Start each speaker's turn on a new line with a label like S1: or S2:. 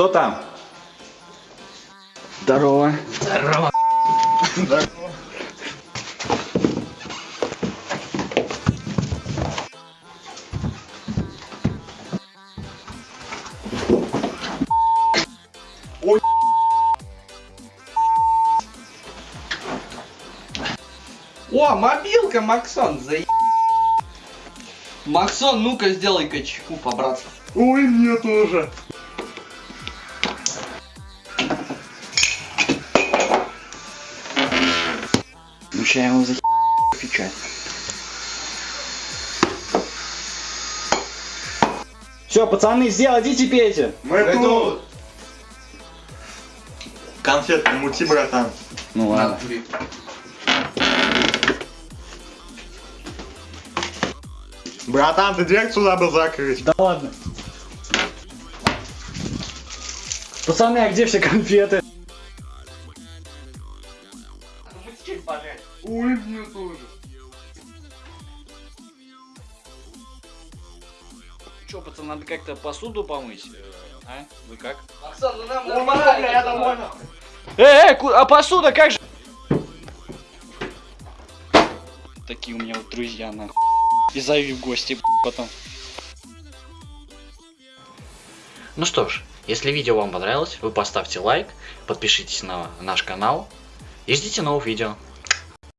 S1: Кто там?
S2: Здорово.
S3: Здорово.
S4: О, мобилка, Максон, за Максон, ну-ка сделай-ка чеку по-братски.
S1: Ой, мне тоже.
S2: Ну я его за печать. Все, пацаны, сделайте, пейте.
S1: Мы тут. Конфет не мути, братан.
S2: Ну ладно.
S1: Братан, ты дверцу забыл закрыть.
S2: Да ладно. Пацаны, а где все конфеты?
S1: Ой, мне тоже.
S2: Че, пацаны, надо как-то посуду помыть? А? Вы как?
S4: Максон, ну нам
S1: бля, я домой нахуй.
S2: Эй, ку- а посуда как же? Такие у меня вот друзья, нахуй. И зови в гости, потом. Ну что ж, если видео вам понравилось, вы поставьте лайк, подпишитесь на наш канал и ждите новых видео.